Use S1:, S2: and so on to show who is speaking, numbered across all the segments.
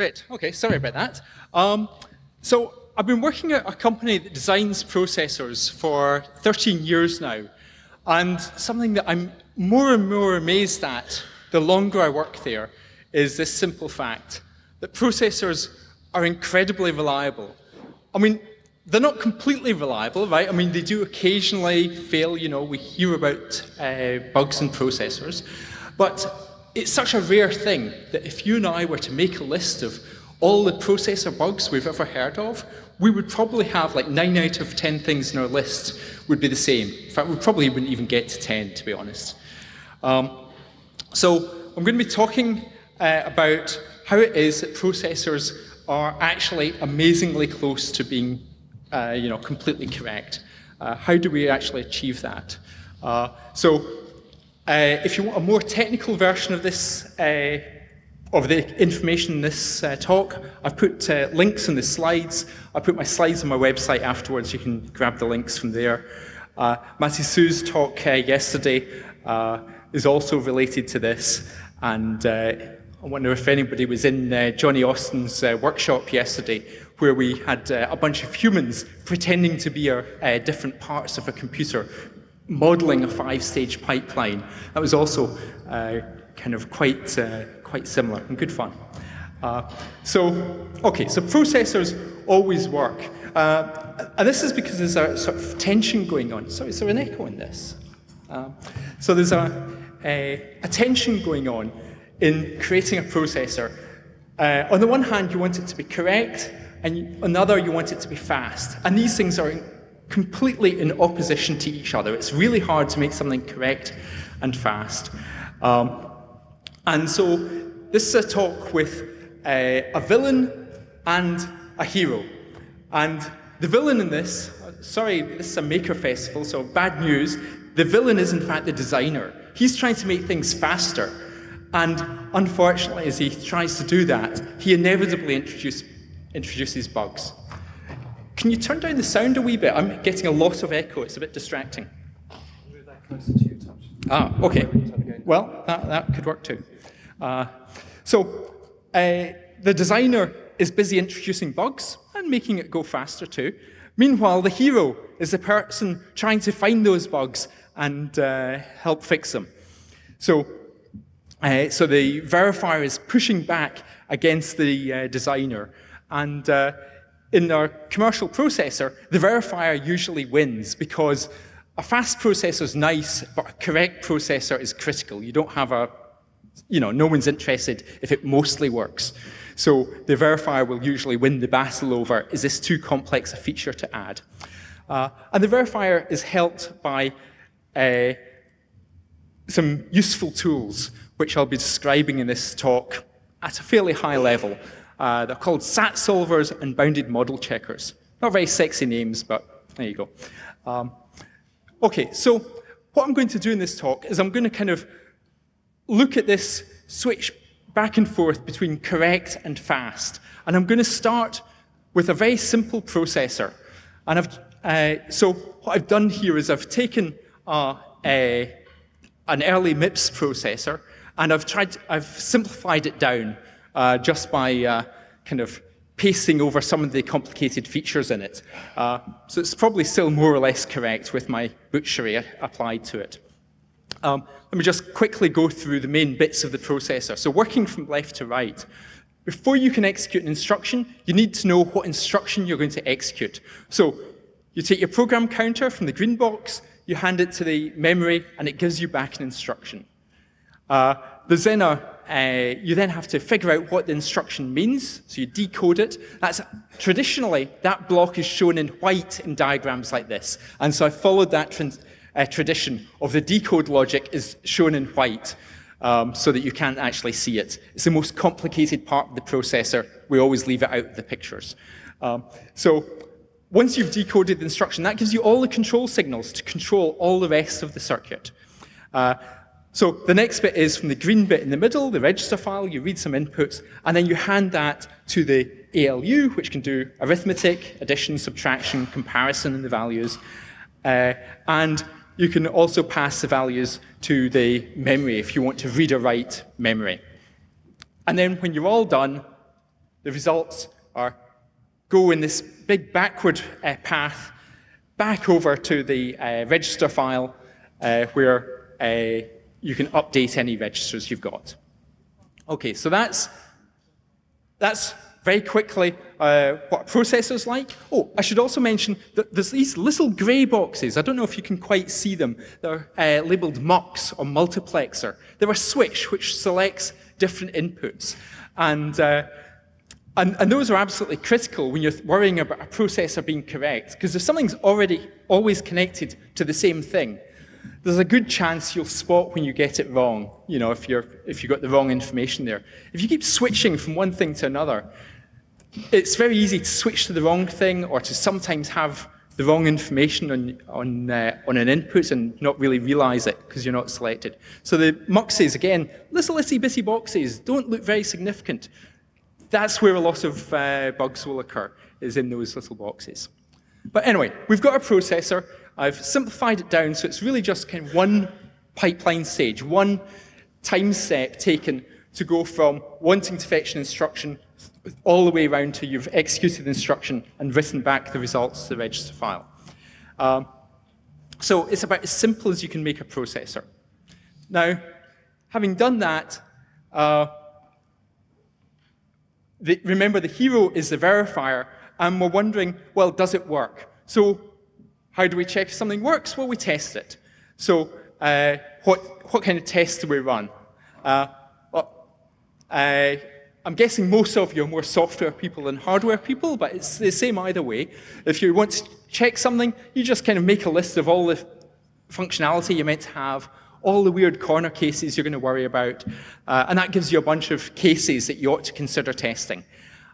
S1: Great. Okay, sorry about that. Um, so I've been working at a company that designs processors for 13 years now. And something that I'm more and more amazed at the longer I work there is this simple fact that processors are incredibly reliable. I mean, they're not completely reliable, right? I mean, they do occasionally fail, you know, we hear about uh, bugs in processors, but it's such a rare thing that if you and I were to make a list of all the processor bugs we've ever heard of, we would probably have like 9 out of 10 things in our list would be the same. In fact, we probably wouldn't even get to 10, to be honest. Um, so I'm going to be talking uh, about how it is that processors are actually amazingly close to being uh, you know, completely correct. Uh, how do we actually achieve that? Uh, so uh, if you want a more technical version of this, uh, of the information in this uh, talk, I've put links in the slides. I put my slides on my website afterwards. You can grab the links from there. Uh, Matty Su's talk yesterday is also related to this. And I wonder if anybody was in Johnny Austin's workshop yesterday where we had uh, a bunch of humans pretending to be uh, different parts of a computer, modeling a five-stage pipeline. That was also uh, kind of quite, uh, quite similar and good fun. Uh, so, okay, so processors always work. Uh, and this is because there's a sort of tension going on. Sorry, is there an echo in this? so there's a, a, a tension going on in creating a processor. Uh, on the one hand, you want it to be correct, and another you want it to be fast. And these things are completely in opposition to each other. It's really hard to make something correct and fast. Um, and so this is a talk with a, a villain and a hero. And the villain in this, sorry, this is a maker festival, so bad news, the villain is in fact the designer. He's trying to make things faster. And unfortunately, as he tries to do that, he inevitably introduces introduces bugs. Can you turn down the sound a wee bit? I'm getting a lot of echo. It's a bit distracting.
S2: Move that closer to you, touch.
S1: Ah, okay. Well, that, that could work too. Uh, so uh, the designer is busy introducing bugs and making it go faster too. Meanwhile, the hero is the person trying to find those bugs and uh, help fix them. So, uh, so the verifier is pushing back against the uh, designer and uh, in our commercial processor, the verifier usually wins because a fast processor is nice, but a correct processor is critical. You don't have a, you know, no one's interested if it mostly works. So the verifier will usually win the battle over, is this too complex a feature to add? Uh, and the verifier is helped by uh, some useful tools, which I'll be describing in this talk at a fairly high level. Uh, they're called SAT solvers and bounded model checkers. Not very sexy names, but there you go. Um, okay, so what I'm going to do in this talk is I'm going to kind of look at this switch back and forth between correct and fast. And I'm going to start with a very simple processor. And I've, uh, so what I've done here is I've taken uh, a, an early MIPS processor and I've tried, I've simplified it down uh, just by uh, kind of pasting over some of the complicated features in it. Uh, so it's probably still more or less correct with my butchery applied to it. Um, let me just quickly go through the main bits of the processor. So working from left to right, before you can execute an instruction, you need to know what instruction you're going to execute. So you take your program counter from the green box, you hand it to the memory, and it gives you back an instruction. Uh, there's then a uh, you then have to figure out what the instruction means, so you decode it. That's Traditionally, that block is shown in white in diagrams like this, and so I followed that uh, tradition of the decode logic is shown in white, um, so that you can't actually see it. It's the most complicated part of the processor. We always leave it out of the pictures. Um, so once you've decoded the instruction, that gives you all the control signals to control all the rest of the circuit. Uh, so the next bit is from the green bit in the middle, the register file, you read some inputs, and then you hand that to the ALU, which can do arithmetic, addition, subtraction, comparison in the values. Uh, and you can also pass the values to the memory if you want to read or write memory. And then when you're all done, the results are go in this big backward uh, path back over to the uh, register file uh, where uh, you can update any registers you've got. Okay, so that's, that's very quickly uh, what a processor's like. Oh, I should also mention that there's these little grey boxes. I don't know if you can quite see them. They're uh, labeled MUX or multiplexer. They're a switch which selects different inputs. And, uh, and, and, those are absolutely critical when you're worrying about a processor being correct, because if something's already always connected to the same thing, there's a good chance you'll spot when you get it wrong, you know, if, you're, if you've got the wrong information there. If you keep switching from one thing to another, it's very easy to switch to the wrong thing or to sometimes have the wrong information on, on, uh, on an input and not really realize it because you're not selected. So the muxes, again, little itsy bitty boxes, don't look very significant. That's where a lot of uh, bugs will occur, is in those little boxes. But anyway, we've got a processor. I've simplified it down so it's really just kind of one pipeline stage, one time step taken to go from wanting to fetch an instruction all the way around to you've executed the instruction and written back the results to the register file. Um, so it's about as simple as you can make a processor. Now, having done that, uh, the, remember the hero is the verifier, and we're wondering, well, does it work? So how do we check if something works? Well, we test it. So uh, what, what kind of tests do we run? Uh, well, uh, I'm guessing most of you are more software people than hardware people, but it's the same either way. If you want to check something, you just kind of make a list of all the functionality you're meant to have, all the weird corner cases you're going to worry about, uh, and that gives you a bunch of cases that you ought to consider testing.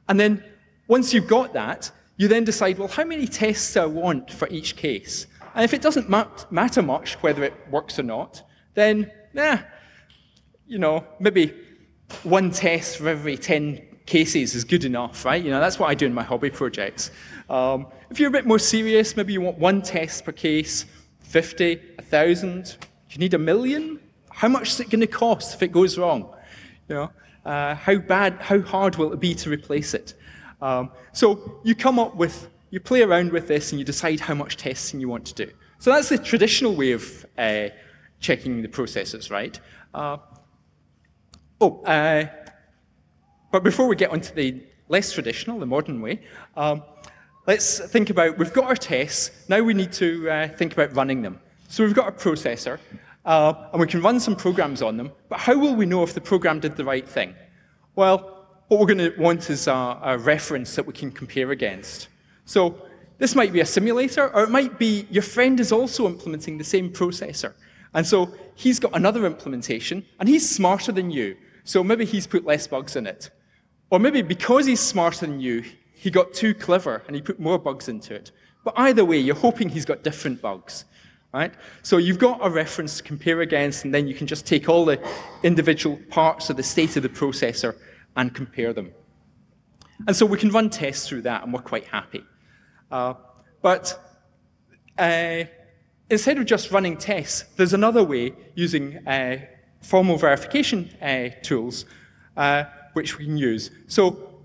S1: And then once you've got that, you then decide, well, how many tests do I want for each case? And if it doesn't matter much whether it works or not, then, eh, you know, maybe one test for every 10 cases is good enough, right? You know, that's what I do in my hobby projects. Um, if you're a bit more serious, maybe you want one test per case, 50, 1,000, do you need a million? How much is it going to cost if it goes wrong? You know, uh, how bad, how hard will it be to replace it? Um, so you come up with, you play around with this and you decide how much testing you want to do. So that's the traditional way of uh, checking the processes, right? Uh, Oh, uh, but before we get onto the less traditional, the modern way, um, let's think about, we've got our tests, now we need to uh, think about running them. So we've got a processor, uh, and we can run some programs on them, but how will we know if the program did the right thing? Well, what we're going to want is a, a reference that we can compare against. So this might be a simulator, or it might be your friend is also implementing the same processor. And so he's got another implementation, and he's smarter than you. So maybe he's put less bugs in it. Or maybe because he's smarter than you, he got too clever and he put more bugs into it. But either way, you're hoping he's got different bugs. Right? So you've got a reference to compare against, and then you can just take all the individual parts of the state of the processor and compare them. And so we can run tests through that, and we're quite happy. Uh, but uh, instead of just running tests, there's another way using uh, formal verification uh, tools uh, which we can use. So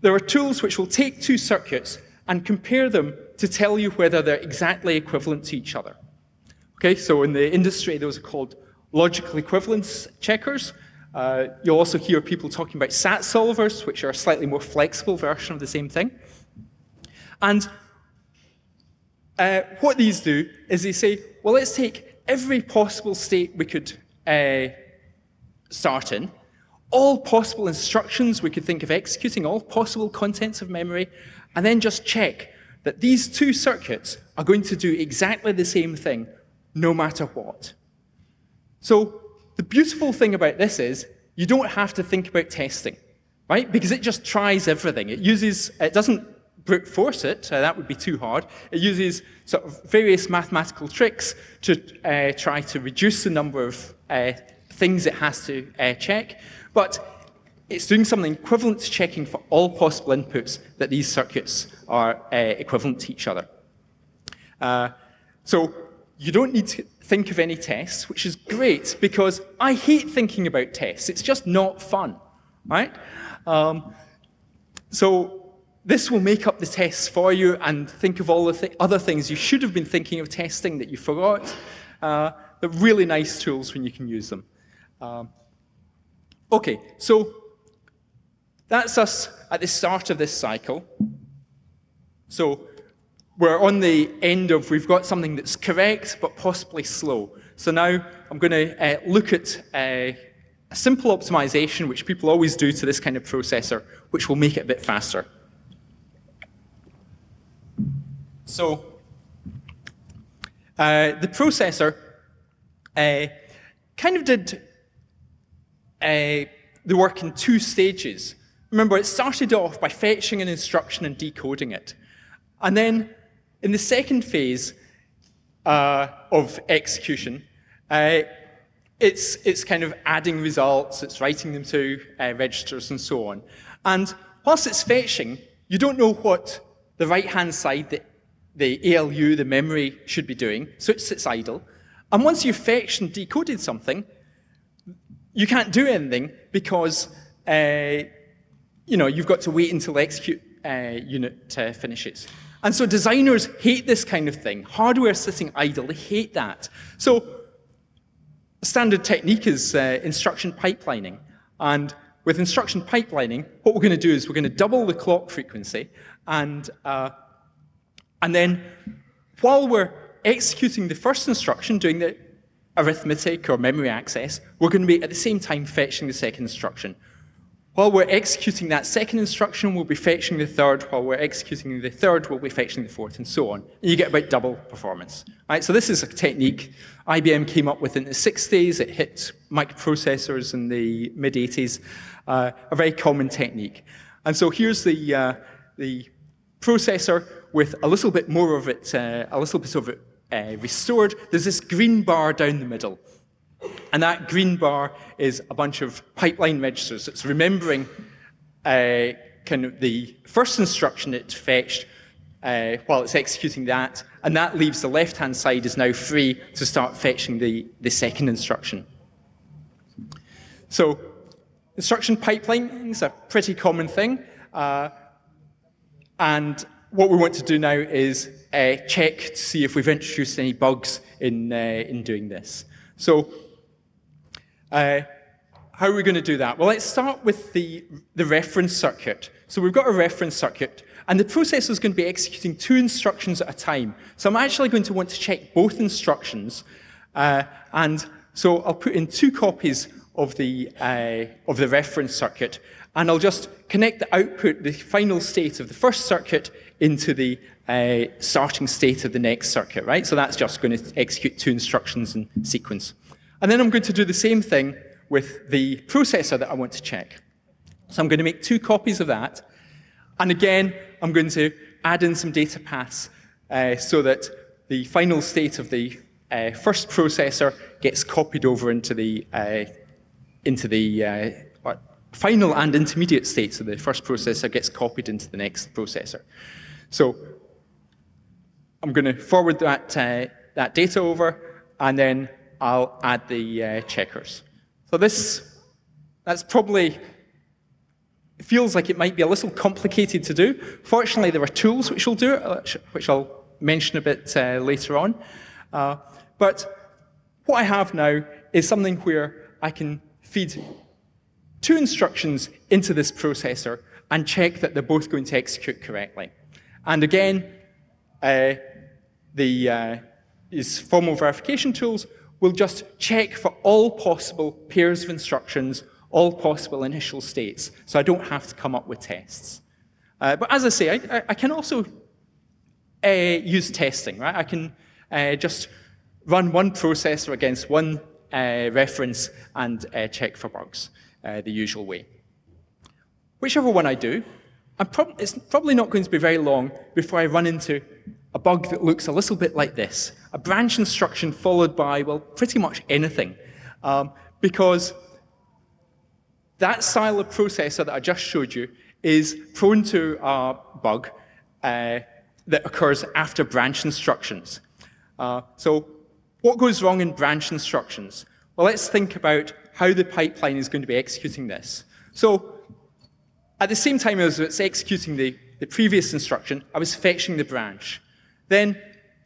S1: there are tools which will take two circuits and compare them to tell you whether they're exactly equivalent to each other. Okay, so in the industry, those are called logical equivalence checkers. Uh, you'll also hear people talking about SAT solvers, which are a slightly more flexible version of the same thing. And uh, what these do is they say, well, let's take every possible state we could uh, start in, all possible instructions we could think of executing, all possible contents of memory, and then just check that these two circuits are going to do exactly the same thing no matter what. So the beautiful thing about this is you don't have to think about testing, right? Because it just tries everything. It uses, it doesn't brute force it, uh, that would be too hard. It uses sort of various mathematical tricks to uh, try to reduce the number of uh, things it has to uh, check, but it's doing something equivalent to checking for all possible inputs that these circuits are uh, equivalent to each other. Uh, so you don't need to think of any tests, which is great because I hate thinking about tests. It's just not fun, right? Um, so this will make up the tests for you and think of all the th other things you should have been thinking of testing that you forgot. Uh, they're really nice tools when you can use them. Um, okay, so that's us at the start of this cycle. So we're on the end of, we've got something that's correct, but possibly slow. So now I'm going to uh, look at uh, a simple optimization, which people always do to this kind of processor, which will make it a bit faster. So uh, the processor uh, kind of did uh, the work in two stages. Remember, it started off by fetching an instruction and decoding it. And then in the second phase uh, of execution, uh, it's, it's kind of adding results, it's writing them to uh, registers and so on. And whilst it's fetching, you don't know what the right-hand side, the, the ALU, the memory, should be doing, so it sits idle. And once you've fetched and decoded something, you can't do anything because uh, you know, you've got to wait until the execute uh, unit uh, finishes. And so designers hate this kind of thing. Hardware sitting idle, they hate that. So a standard technique is uh, instruction pipelining. And with instruction pipelining, what we're going to do is we're going to double the clock frequency. And, uh, and then while we're executing the first instruction, doing the arithmetic or memory access, we're going to be at the same time fetching the second instruction. While we're executing that second instruction, we'll be fetching the third. While we're executing the third, we'll be fetching the fourth, and so on. And you get about double performance. Right? So this is a technique IBM came up with in the 60s. It hit microprocessors in the mid-80s. Uh, a very common technique. And so here's the, uh, the processor with a little bit more of it, uh, a little bit of it uh, restored. There's this green bar down the middle. And that green bar is a bunch of pipeline registers. It's remembering uh, kind of the first instruction it fetched uh, while it's executing that, and that leaves the left-hand side is now free to start fetching the, the second instruction. So instruction pipeline is a pretty common thing, uh, and what we want to do now is uh, check to see if we've introduced any bugs in, uh, in doing this. So uh, how are we going to do that? Well, let's start with the, the reference circuit. So we've got a reference circuit, and the processor is going to be executing two instructions at a time. So I'm actually going to want to check both instructions, uh, and so I'll put in two copies of the, uh, of the reference circuit, and I'll just connect the output, the final state of the first circuit, into the uh, starting state of the next circuit, right? So that's just going to execute two instructions in sequence. And then I'm going to do the same thing with the processor that I want to check. So I'm going to make two copies of that. And again, I'm going to add in some data paths uh, so that the final state of the uh, first processor gets copied over into the, uh, into the uh, final and intermediate states of the first processor gets copied into the next processor. So I'm going to forward that, uh, that data over, and then I'll add the uh, checkers. So this, that's probably, feels like it might be a little complicated to do. Fortunately, there are tools which will do it, uh, which I'll mention a bit uh, later on. Uh, but what I have now is something where I can feed two instructions into this processor and check that they're both going to execute correctly. And again, uh, the, uh, these formal verification tools we'll just check for all possible pairs of instructions, all possible initial states, so I don't have to come up with tests. Uh, but as I say, I, I can also uh, use testing, right? I can uh, just run one processor against one uh, reference and uh, check for bugs uh, the usual way. Whichever one I do, prob it's probably not going to be very long before I run into a bug that looks a little bit like this, a branch instruction followed by, well, pretty much anything. Um, because that style of processor that I just showed you is prone to a bug uh, that occurs after branch instructions. Uh, so what goes wrong in branch instructions? Well, let's think about how the pipeline is going to be executing this. So at the same time as it's executing the, the previous instruction, I was fetching the branch. Then,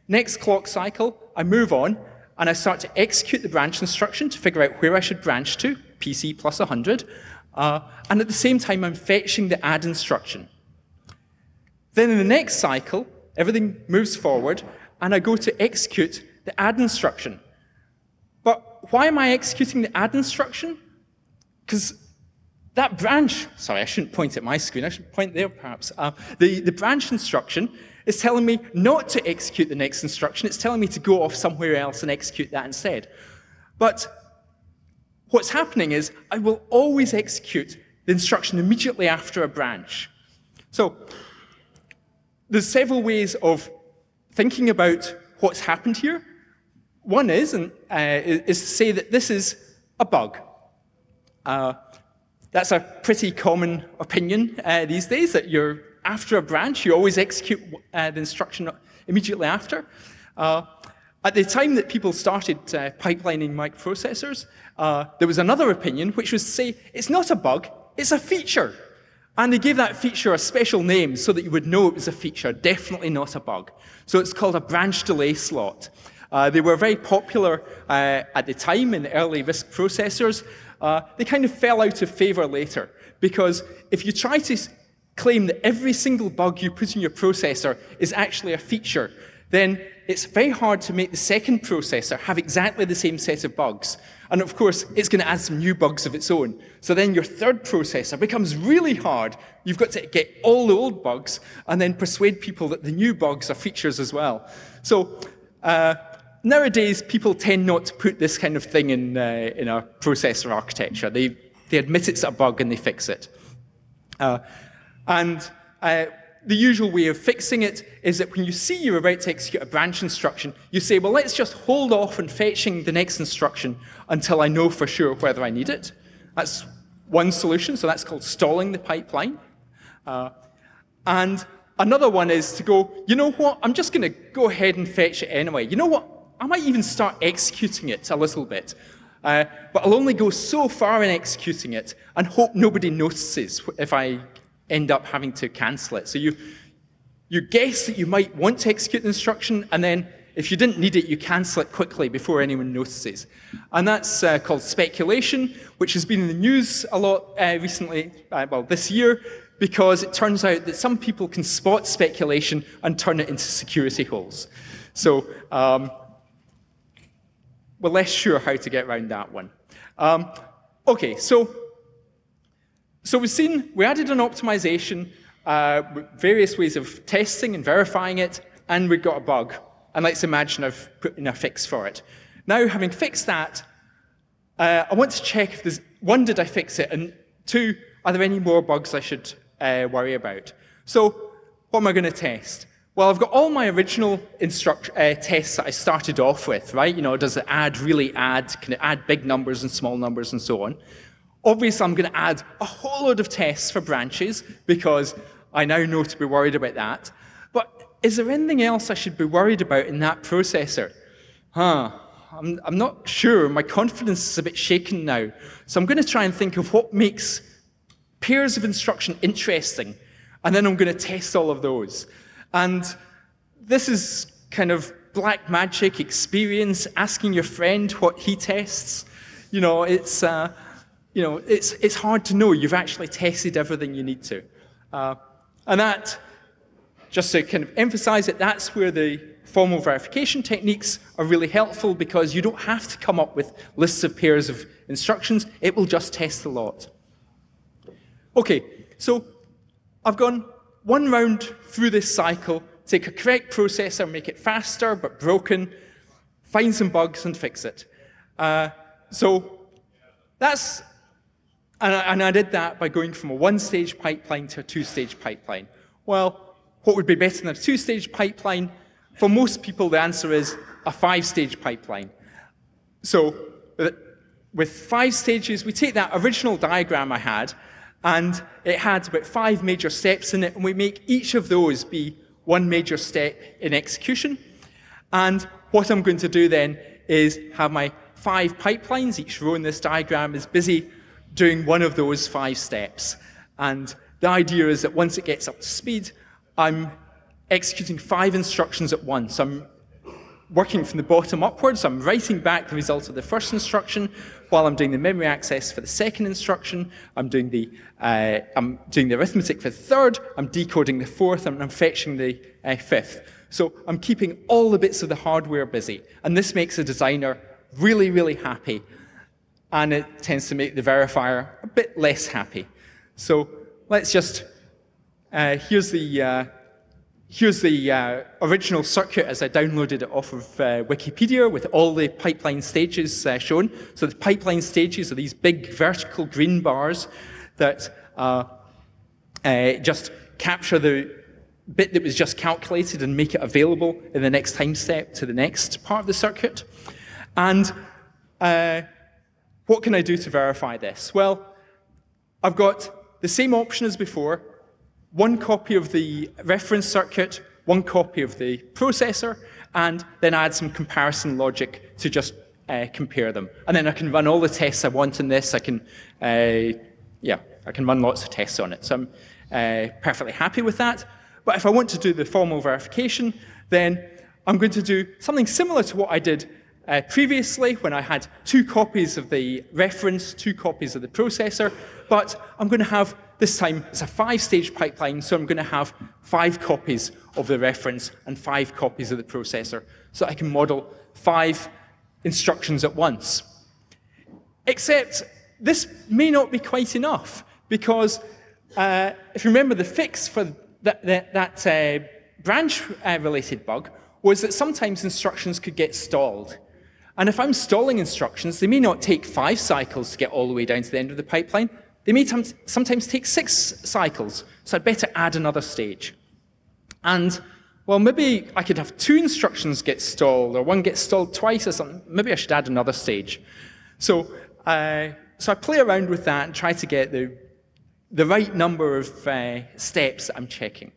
S1: next clock cycle, I move on, and I start to execute the branch instruction to figure out where I should branch to, PC plus 100, uh, and at the same time, I'm fetching the add instruction. Then in the next cycle, everything moves forward, and I go to execute the add instruction. But why am I executing the add instruction? Because that branch, sorry, I shouldn't point at my screen, I should point there perhaps. Uh, the, the branch instruction is telling me not to execute the next instruction, it's telling me to go off somewhere else and execute that instead. But what's happening is I will always execute the instruction immediately after a branch. So there's several ways of thinking about what's happened here. One is, and, uh, is to say that this is a bug. Uh, that's a pretty common opinion uh, these days, that you're after a branch, you always execute uh, the instruction immediately after. Uh, at the time that people started uh, pipelining microprocessors, uh, there was another opinion, which was to say, it's not a bug, it's a feature. And they gave that feature a special name so that you would know it was a feature, definitely not a bug. So it's called a branch delay slot. Uh, they were very popular uh, at the time in the early RISC processors. Uh, they kind of fell out of favor later because if you try to claim that every single bug you put in your processor is actually a feature, then it's very hard to make the second processor have exactly the same set of bugs. And of course, it's going to add some new bugs of its own. So then your third processor becomes really hard. You've got to get all the old bugs and then persuade people that the new bugs are features as well. So uh, nowadays, people tend not to put this kind of thing in, uh, in a processor architecture. They, they admit it's a bug and they fix it. Uh, and uh, the usual way of fixing it is that when you see you're about to execute a branch instruction, you say, well, let's just hold off on fetching the next instruction until I know for sure whether I need it. That's one solution, so that's called stalling the pipeline. Uh, and another one is to go, you know what, I'm just going to go ahead and fetch it anyway. You know what, I might even start executing it a little bit. Uh, but I'll only go so far in executing it and hope nobody notices if I end up having to cancel it. So you, you guess that you might want to execute the instruction, and then if you didn't need it, you cancel it quickly before anyone notices. And that's uh, called speculation, which has been in the news a lot uh, recently, uh, well, this year, because it turns out that some people can spot speculation and turn it into security holes. So um, we're less sure how to get around that one. Um, okay, so so we've seen, we added an optimization, uh, various ways of testing and verifying it, and we got a bug. And let's imagine I've put in a fix for it. Now, having fixed that, uh, I want to check if there's, one, did I fix it? And two, are there any more bugs I should uh, worry about? So what am I going to test? Well, I've got all my original instruct, uh, tests that I started off with, right? You know, does it add, really add? Can it add big numbers and small numbers and so on? Obviously, I'm going to add a whole load of tests for branches because I now know to be worried about that. But is there anything else I should be worried about in that processor? Huh, I'm, I'm not sure. My confidence is a bit shaken now. So I'm going to try and think of what makes pairs of instruction interesting, and then I'm going to test all of those. And this is kind of black magic experience, asking your friend what he tests. You know, it's, uh, you know, it's, it's hard to know you've actually tested everything you need to. Uh, and that, just to kind of emphasize it, that's where the formal verification techniques are really helpful because you don't have to come up with lists of pairs of instructions. It will just test a lot. Okay, so I've gone one round through this cycle, take a correct processor, make it faster but broken, find some bugs and fix it. Uh, so that's and I, and I did that by going from a one-stage pipeline to a two-stage pipeline. Well, what would be better than a two-stage pipeline? For most people, the answer is a five-stage pipeline. So with five stages, we take that original diagram I had, and it had about five major steps in it, and we make each of those be one major step in execution. And what I'm going to do then is have my five pipelines. Each row in this diagram is busy doing one of those five steps. And The idea is that once it gets up to speed, I'm executing five instructions at once. I'm working from the bottom upwards. I'm writing back the result of the first instruction while I'm doing the memory access for the second instruction. I'm doing the, uh, I'm doing the arithmetic for the third. I'm decoding the fourth, and I'm fetching the uh, fifth. So I'm keeping all the bits of the hardware busy. And this makes a designer really, really happy. And it tends to make the verifier a bit less happy. So let's just, uh, here's the, uh, Here's the uh, original circuit as I downloaded it off of uh, Wikipedia with all the pipeline stages uh, shown. So the pipeline stages are these big vertical green bars that uh, just capture the bit that was just calculated and make it available in the next time step to the next part of the circuit. And what can I do to verify this? Well, I've got the same option as before, one copy of the reference circuit, one copy of the processor, and then add some comparison logic to just uh, compare them. And then I can run all the tests I want in this. I can, uh, yeah, I can run lots of tests on it. So I'm uh, perfectly happy with that. But if I want to do the formal verification, then I'm going to do something similar to what I did uh, previously when I had two copies of the reference, two copies of the processor, but I'm going to have this time, it's a five-stage pipeline, so I'm going to have five copies of the reference and five copies of the processor, so I can model five instructions at once. Except this may not be quite enough, because uh, if you remember the fix for that, that, that uh, branch-related uh, bug was that sometimes instructions could get stalled. And if I'm stalling instructions, they may not take five cycles to get all the way down to the end of the pipeline. They may sometimes take six cycles, so I'd better add another stage. And, well, maybe I could have two instructions get stalled, or one gets stalled twice or something. Maybe I should add another stage. So, uh, so I play around with that and try to get the, the right number of uh, steps that I'm checking.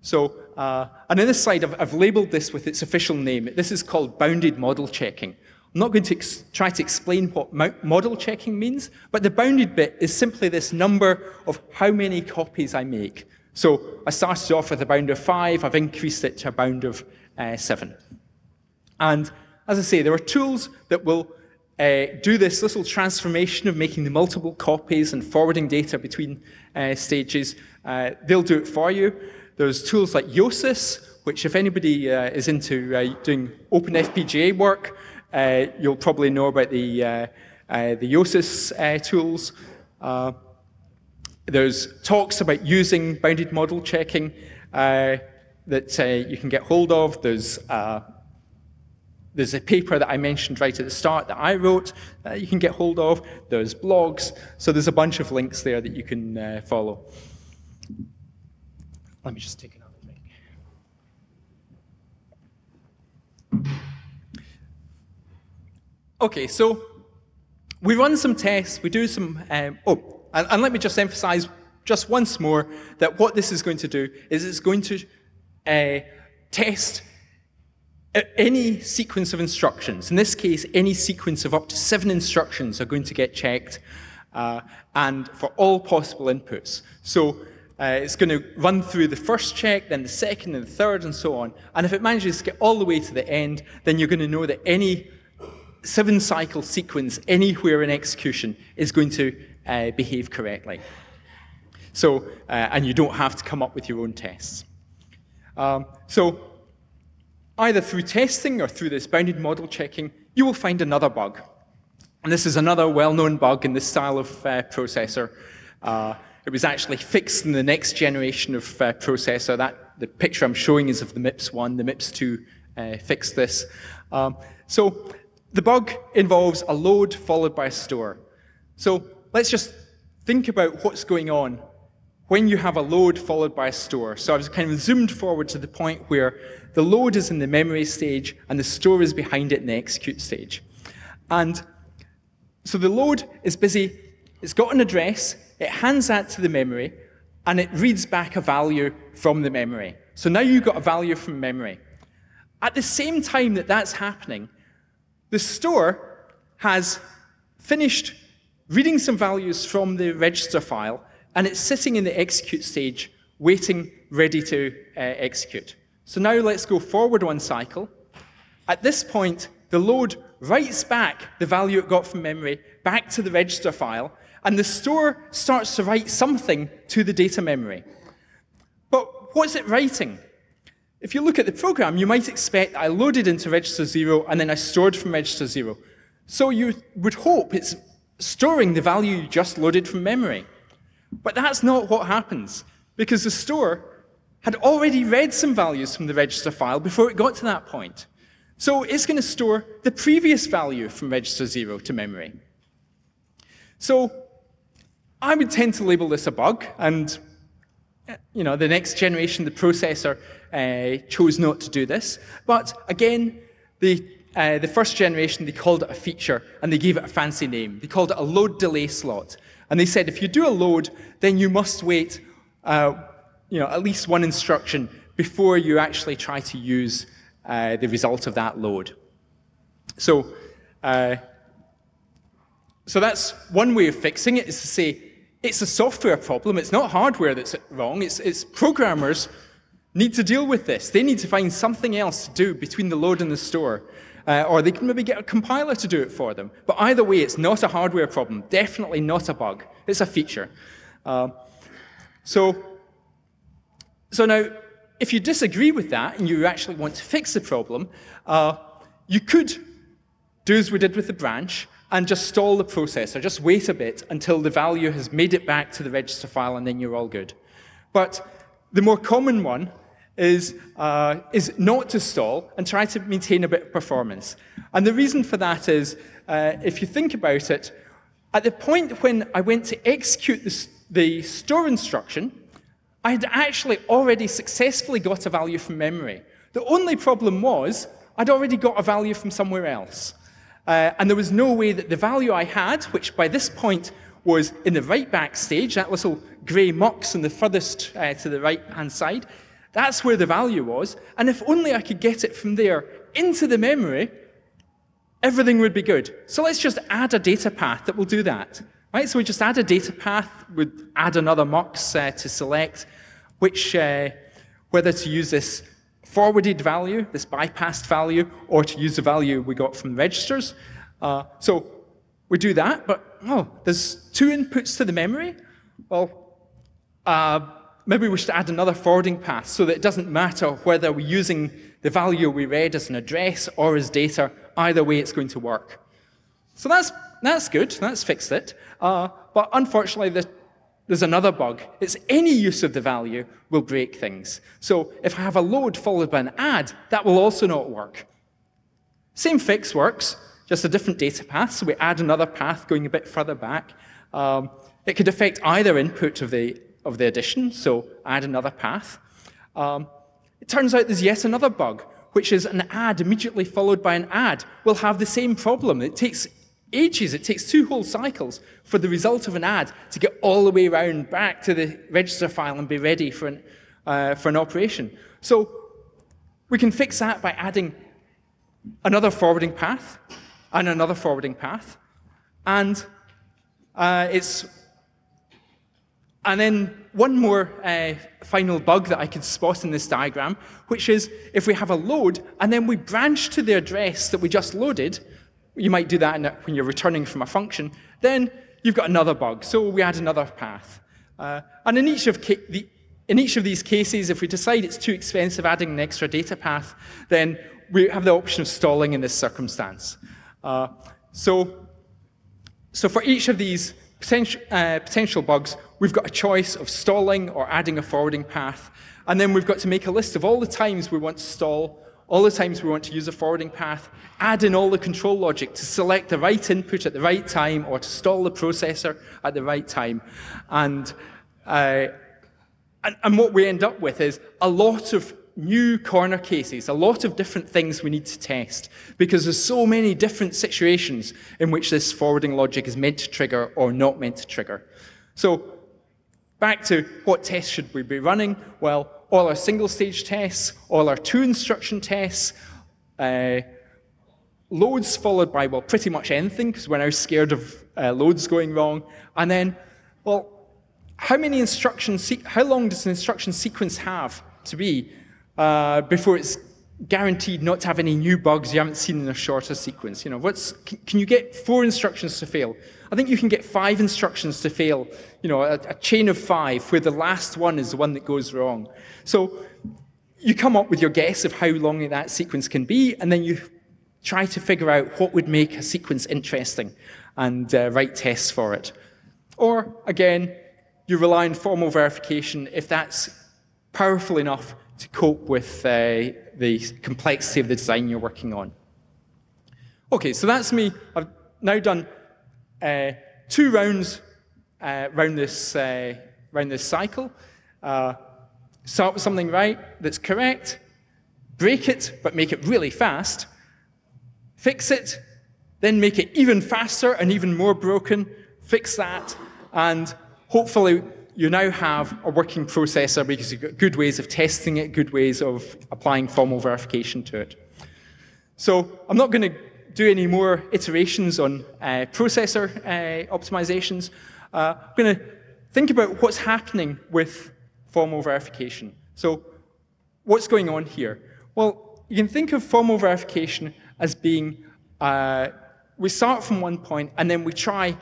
S1: So, uh, and in this slide, I've, I've labeled this with its official name. This is called bounded model checking. I'm not going to try to explain what model checking means, but the bounded bit is simply this number of how many copies I make. So I started off with a bound of five, I've increased it to a bound of uh, seven. And as I say, there are tools that will uh, do this little transformation of making the multiple copies and forwarding data between uh, stages. Uh, they'll do it for you. There's tools like Yosys, which if anybody uh, is into uh, doing OpenFPGA work, uh, you'll probably know about the, uh, uh, the Yosys tools. there's talks about using bounded model checking that you can get hold of. There's there's a paper that I mentioned right at the start that I wrote that you can get hold of. There's blogs. So there's a bunch of links there that you can uh, follow. Let me just take another drink. Okay, so we run some tests, we do some, um, oh, and, and, let me just emphasize just once more that what this is going to do is it's going to uh, test any sequence of instructions. In this case, any sequence of up to seven instructions are going to get checked, uh, and for all possible inputs. So uh, it's going to run through the first check, then the second and the third, and so on. And if it manages to get all the way to the end, then you're going to know that any seven cycle sequence anywhere in execution is going to uh, behave correctly. So, uh, and you don't have to come up with your own tests. Um, so, either through testing or through this bounded model checking, you will find another bug. And this is another well-known bug in this style of uh, processor. Uh, it was actually fixed in the next generation of uh, processor. That The picture I'm showing is of the MIPS 1. The MIPS 2 uh, fixed this. Um, so the bug involves a load followed by a store. So let's just think about what's going on when you have a load followed by a store. So I've kind of zoomed forward to the point where the load is in the memory stage and the store is behind it in the execute stage. And so the load is busy, it's got an address, it hands that to the memory, and it reads back a value from the memory. So now you've got a value from memory. At the same time that that's happening, the store has finished reading some values from the register file, and it's sitting in the execute stage, waiting, ready to uh, execute. So now let's go forward one cycle. At this point, the load writes back the value it got from memory back to the register file, and the store starts to write something to the data memory. But what's it writing? If you look at the program, you might expect I loaded into register 0 and then I stored from register 0. So you would hope it's storing the value you just loaded from memory. But that's not what happens, because the store had already read some values from the register file before it got to that point. So it's going to store the previous value from register 0 to memory. So I would tend to label this a bug, and you know, the next generation, the processor, uh, chose not to do this. But again, the, uh, the first generation, they called it a feature, and they gave it a fancy name. They called it a load delay slot. And they said if you do a load, then you must wait uh, you know, at least one instruction before you actually try to use uh, the result of that load. So, uh, so that's one way of fixing it, is to say, it's a software problem, it's not hardware that's wrong, it's, it's programmers need to deal with this. They need to find something else to do between the load and the store. Uh, or they can maybe get a compiler to do it for them. But either way, it's not a hardware problem, definitely not a bug. It's a feature. Uh, so, so now, if you disagree with that and you actually want to fix the problem, uh, you could do as we did with the branch and just stall the processor, just wait a bit until the value has made it back to the register file and then you're all good. But the more common one is, uh, is not to stall and try to maintain a bit of performance. And the reason for that is, uh, if you think about it, at the point when I went to execute the, the store instruction, I had actually already successfully got a value from memory. The only problem was I'd already got a value from somewhere else. Uh, and there was no way that the value I had, which by this point was in the write back stage, that little grey mux in the furthest uh, to the right-hand side, that's where the value was. And if only I could get it from there into the memory, everything would be good. So let's just add a data path that will do that. Right? So we just add a data path, we add another mux uh, to select which, uh, whether to use this forwarded value, this bypassed value, or to use the value we got from registers. Uh, so we do that, but oh, there's two inputs to the memory. Well, uh, maybe we should add another forwarding path so that it doesn't matter whether we're using the value we read as an address or as data. Either way, it's going to work. So that's, that's good. That's fixed it. Uh, but unfortunately, the there's another bug. It's any use of the value will break things. So if I have a load followed by an add, that will also not work. Same fix works, just a different data path. So we add another path going a bit further back. Um, it could affect either input of the, of the addition, so add another path. Um, it turns out there's yet another bug, which is an add immediately followed by an add will have the same problem. It takes ages. It takes two whole cycles for the result of an add to get all the way around back to the register file and be ready for an, uh, for an operation. So we can fix that by adding another forwarding path and another forwarding path. And uh, it's and then one more uh, final bug that I could spot in this diagram, which is if we have a load and then we branch to the address that we just loaded, you might do that when you're returning from a function. Then you've got another bug, so we add another path. Uh, and in each, of the, in each of these cases, if we decide it's too expensive adding an extra data path, then we have the option of stalling in this circumstance. Uh, so, so for each of these potential, uh, potential bugs, we've got a choice of stalling or adding a forwarding path. And then we've got to make a list of all the times we want to stall all the times we want to use a forwarding path, add in all the control logic to select the right input at the right time or to stall the processor at the right time. And, uh, and, and what we end up with is a lot of new corner cases, a lot of different things we need to test because there's so many different situations in which this forwarding logic is meant to trigger or not meant to trigger. So back to what tests should we be running? Well, all our single stage tests, all our two instruction tests, uh, loads followed by, well, pretty much anything, because we're now scared of uh, loads going wrong. And then, well, how many instructions, how long does an instruction sequence have to be uh, before it's guaranteed not to have any new bugs you haven't seen in a shorter sequence? You know, what's, can, you get four instructions to fail? I think you can get five instructions to fail, you know, a, a chain of five where the last one is the one that goes wrong. So you come up with your guess of how long that sequence can be, and then you try to figure out what would make a sequence interesting and uh, write tests for it. Or, again, you rely on formal verification if that's powerful enough to cope with uh, the complexity of the design you're working on. Okay, so that's me. I've now done uh, two rounds uh, around this, uh, around this cycle. Uh, start with something right that's correct, break it, but make it really fast, fix it, then make it even faster and even more broken, fix that, and hopefully you now have a working processor because you've got good ways of testing it, good ways of applying formal verification to it. So I'm not going to do any more iterations on uh, processor uh, optimizations. Uh, I'm going to think about what's happening with formal verification. So what's going on here? Well, you can think of formal verification as being, uh, we start from one point and then we try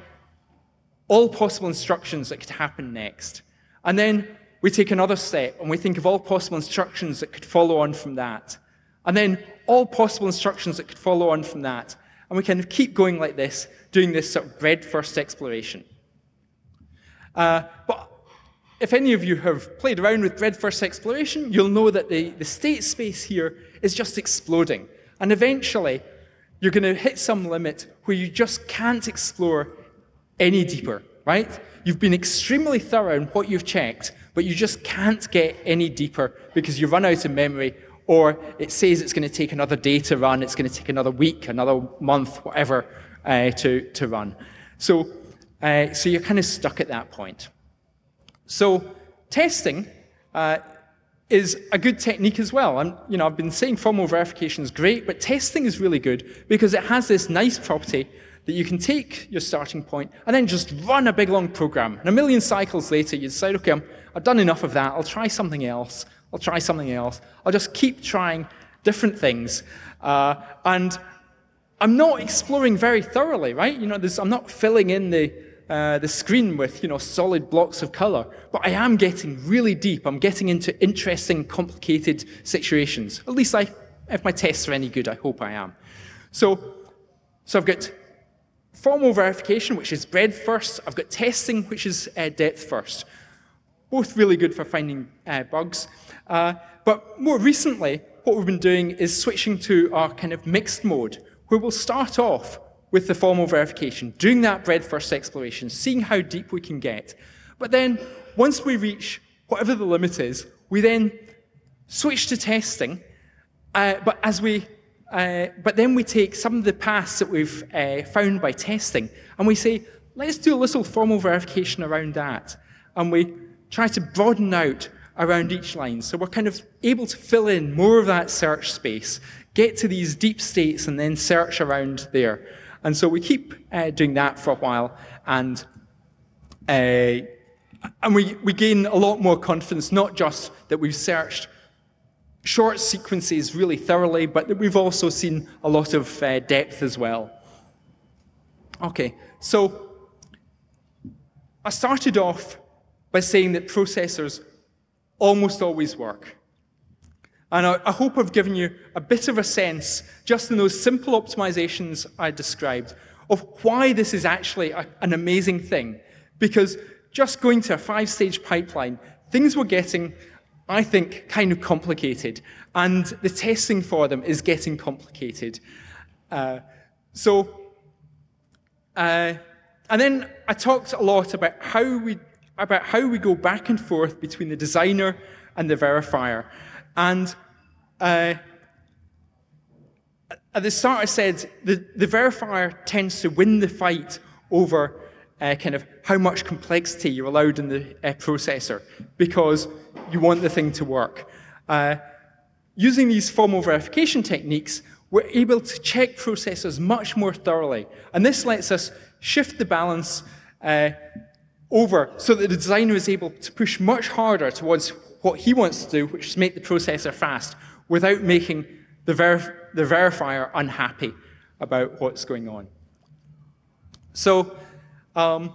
S1: all possible instructions that could happen next. And then we take another step and we think of all possible instructions that could follow on from that. And then all possible instructions that could follow on from that. And we kind of keep going like this, doing this sort of breadth-first exploration. Uh, but if any of you have played around with breadth-first exploration, you'll know that the, the state space here is just exploding. And eventually, you're going to hit some limit where you just can't explore any deeper, right? You've been extremely thorough in what you've checked, but you just can't get any deeper because you run out of memory or it says it's going to take another day to run, it's going to take another week, another month, whatever, uh, to, to run. So, uh, so you're kind of stuck at that point. So testing uh, is a good technique as well. And you know, I've been saying formal verification is great, but testing is really good because it has this nice property that you can take your starting point and then just run a big long program. And a million cycles later, you decide, okay, i have done enough of that. I'll try something else. I'll try something else. I'll just keep trying different things. Uh, and I'm not exploring very thoroughly, right? You know, I'm not filling in the, uh, the screen with, you know, solid blocks of color, but I am getting really deep. I'm getting into interesting, complicated situations. At least I, if my tests are any good, I hope I am. So, so I've got formal verification, which is breadth first. I've got testing, which is uh, depth first. Both really good for finding uh, bugs. Uh, but more recently, what we've been doing is switching to our kind of mixed mode, where we'll start off with the formal verification, doing that breadth first exploration, seeing how deep we can get. But then, once we reach whatever the limit is, we then switch to testing, uh, but as we uh, but then we take some of the paths that we've uh, found by testing and we say, let's do a little formal verification around that. And we try to broaden out around each line. So we're kind of able to fill in more of that search space, get to these deep states and then search around there. And so we keep uh, doing that for a while and uh, and we, we gain a lot more confidence, not just that we've searched short sequences really thoroughly, but we've also seen a lot of uh, depth as well. Okay, so I started off by saying that processors almost always work. And I, I, hope I've given you a bit of a sense, just in those simple optimizations I described, of why this is actually a, an amazing thing. Because just going to a five-stage pipeline, things were getting I think, kind of complicated. And the testing for them is getting complicated. Uh, so, uh, and then I talked a lot about how we about how we go back and forth between the designer and the verifier. And uh, at the start, I said the, the verifier tends to win the fight over uh, kind of how much complexity you're allowed in the uh, processor because you want the thing to work. Uh, using these formal verification techniques, we're able to check processors much more thoroughly. And this lets us shift the balance uh, over so that the designer is able to push much harder towards what he wants to do, which is make the processor fast, without making the, verif the verifier unhappy about what's going on. So, um,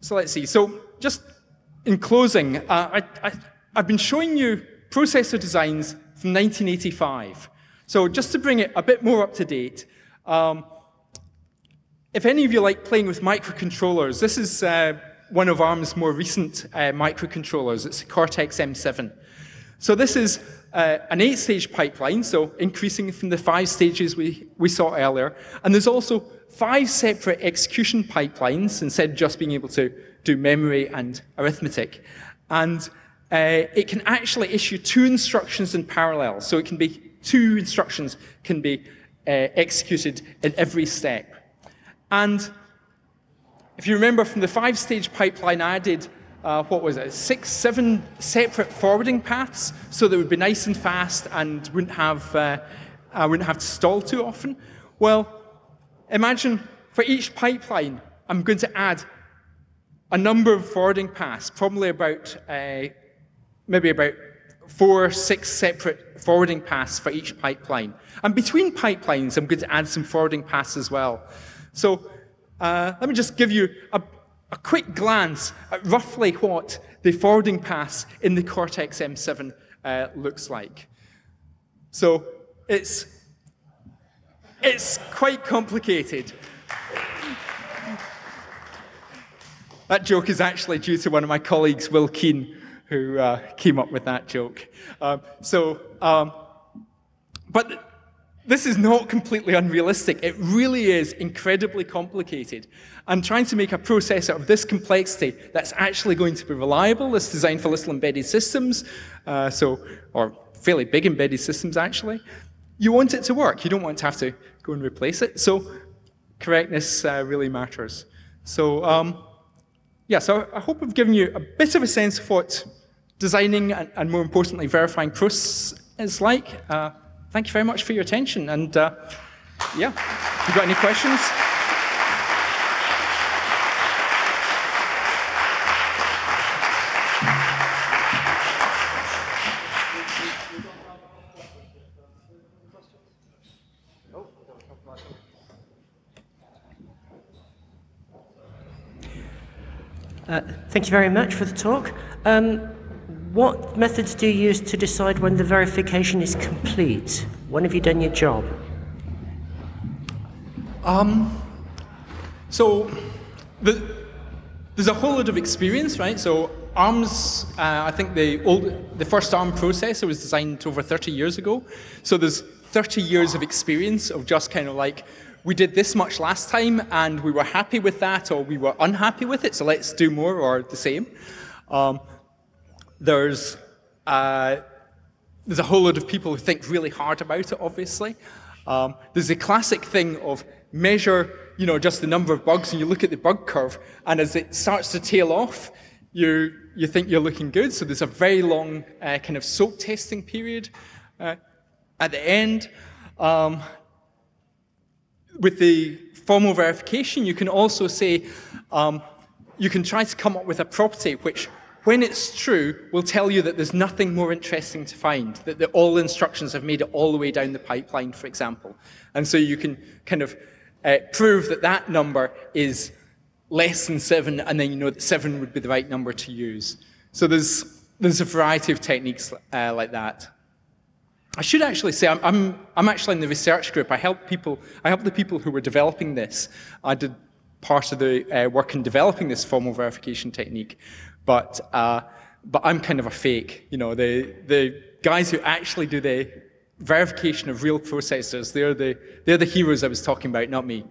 S1: so let's see. So just in closing, uh, I, have been showing you processor designs from 1985. So just to bring it a bit more up to date, um, if any of you like playing with microcontrollers, this is uh, one of ARM's more recent uh, microcontrollers. It's the Cortex-M7. So this is uh, an eight-stage pipeline, so increasing from the five stages we, we saw earlier. And there's also five separate execution pipelines instead of just being able to do memory and arithmetic. And uh, it can actually issue two instructions in parallel. So it can be two instructions can be uh, executed in every step. And if you remember from the five-stage pipeline, I added, uh, what was it, six, seven separate forwarding paths, so that it would be nice and fast and wouldn't have, uh, I wouldn't have to stall too often. Well, imagine for each pipeline, I'm going to add a number of forwarding paths, probably about, uh, maybe about four, six separate forwarding paths for each pipeline. And between pipelines, I'm going to add some forwarding paths as well. So uh, let me just give you a, a, quick glance at roughly what the forwarding paths in the Cortex-M7 uh, looks like. So it's, it's quite complicated. That joke is actually due to one of my colleagues, Will Keen, who uh, came up with that joke. Um, so, um, but this is not completely unrealistic. It really is incredibly complicated. And trying to make a processor of this complexity that's actually going to be reliable, that's designed for little embedded systems, uh, so, or fairly big embedded systems actually, you want it to work. You don't want to have to go and replace it. So correctness uh, really matters. So um, yeah, so I hope I've given you a bit of a sense of what designing and, and more importantly, verifying proofs is like. Uh, thank you very much for your attention. And uh, yeah, you got any questions?
S3: Uh, thank you very much for the talk. Um, what methods do you use to decide when the verification is complete? When have you done your job?
S1: Um, so the, there's a whole lot of experience, right? So ARM's, uh, I think the old, the first ARM processor was designed over 30 years ago. So there's 30 years of experience of just kind of like we did this much last time and we were happy with that or we were unhappy with it, so let's do more or the same. Um, there's, uh, there's a whole lot of people who think really hard about it, obviously. Um, there's a classic thing of measure, you know, just the number of bugs and you look at the bug curve and as it starts to tail off, you, you think you're looking good. So there's a very long uh, kind of soak testing period uh, at the end. Um, with the formal verification, you can also say, um, you can try to come up with a property which, when it's true, will tell you that there's nothing more interesting to find, that the, all instructions have made it all the way down the pipeline, for example. And so you can kind of uh, prove that that number is less than seven, and then you know that seven would be the right number to use. So there's, there's a variety of techniques uh, like that. I should actually say I'm, I'm, I'm, actually in the research group. I help people, I help the people who were developing this. I did part of the uh, work in developing this formal verification technique, but, uh, but I'm kind of a fake. You know, the, the guys who actually do the verification of real processors, they're the, they're the heroes I was talking about, not me.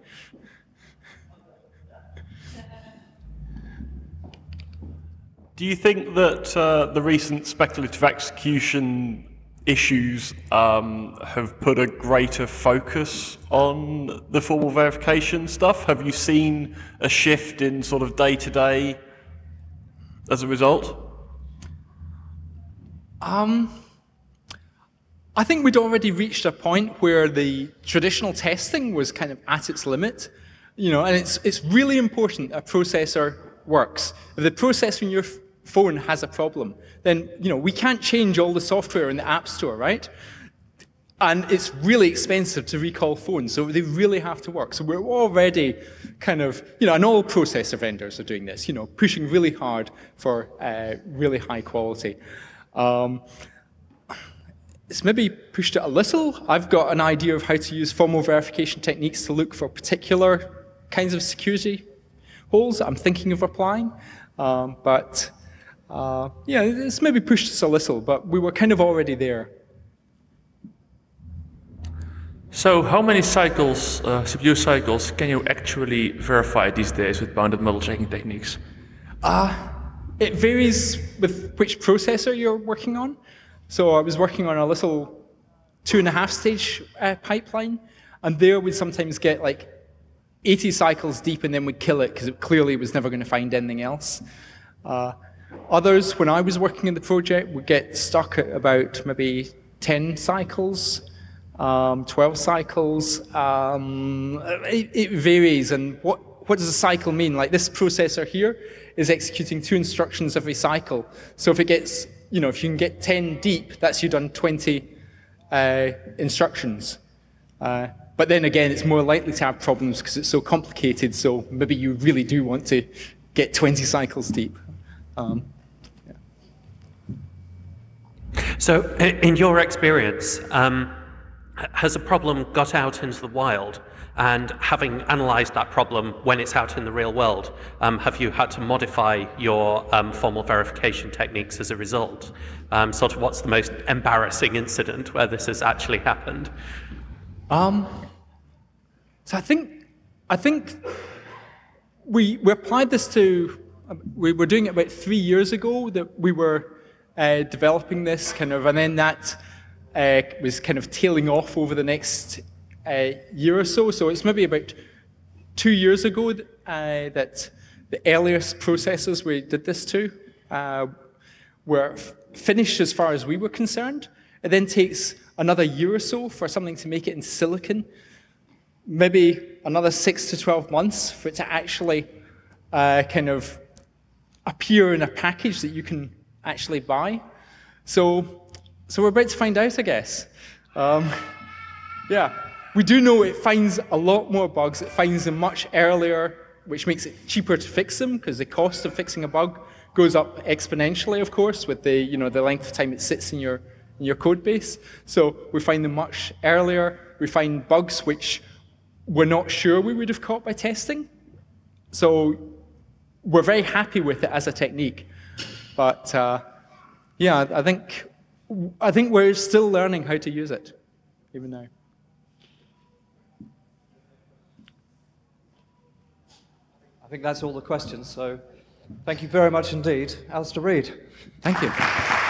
S4: Do you think that uh, the recent speculative execution issues um, have put a greater focus on the formal verification stuff? Have you seen a shift in sort of day to day as a result?
S1: Um, I think we'd already reached a point where the traditional testing was kind of at its limit. You know, and it's, it's really important a processor works. If the processor in your phone has a problem, then you know, we can't change all the software in the App Store, right? And it's really expensive to recall phones, so they really have to work. So we're already kind of, you know, and all processor vendors are doing this, you know, pushing really hard for uh, really high quality. Um, it's maybe pushed it a little. I've got an idea of how to use formal verification techniques to look for particular kinds of security holes I'm thinking of applying. Um, but uh, yeah, it's maybe pushed us a little, but we were kind of already there.
S5: So how many cycles, uh, CPU cycles, can you actually verify these days with bounded model checking techniques?
S1: Uh, it varies with which processor you're working on. So I was working on a little two and a half stage uh, pipeline, and there we'd sometimes get like 80 cycles deep and then we'd kill it because it clearly was never going to find anything else. Uh, others, when I was working in the project, would get stuck at about maybe 10 cycles um, 12 cycles. Um, it, it, varies, and what, what does a cycle mean? Like this processor here is executing two instructions every cycle. So if it gets, you know, if you can get 10 deep, that's you've done 20 uh, instructions. Uh, but then again, it's more likely to have problems because it's so complicated, so maybe you really do want to get 20 cycles deep. Um,
S6: So in your experience, um, has a problem got out into the wild? And having analysed that problem when it's out in the real world, um, have you had to modify your um, formal verification techniques as a result? Um, sort of what's the most embarrassing incident where this has actually happened?
S1: Um, so I think, I think we, we applied this to, we were doing it about three years ago that we were uh, developing this kind of, and then that uh, was kind of tailing off over the next uh, year or so. So it's maybe about two years ago uh, that the earliest processors we did this to uh, were finished as far as we were concerned. It then takes another year or so for something to make it in silicon, maybe another six to 12 months for it to actually uh, kind of appear in a package that you can actually buy. So so we're about to find out, I guess. Um, yeah, we do know it finds a lot more bugs. It finds them much earlier, which makes it cheaper to fix them because the cost of fixing a bug goes up exponentially, of course, with the, you know, the length of time it sits in your, in your code base. So we find them much earlier. We find bugs which we're not sure we would have caught by testing. So we're very happy with it as a technique. But uh, yeah, I think I think we're still learning how to use it, even now.
S2: I think that's all the questions, so thank you very much indeed. Alastair Reid.
S1: Thank you.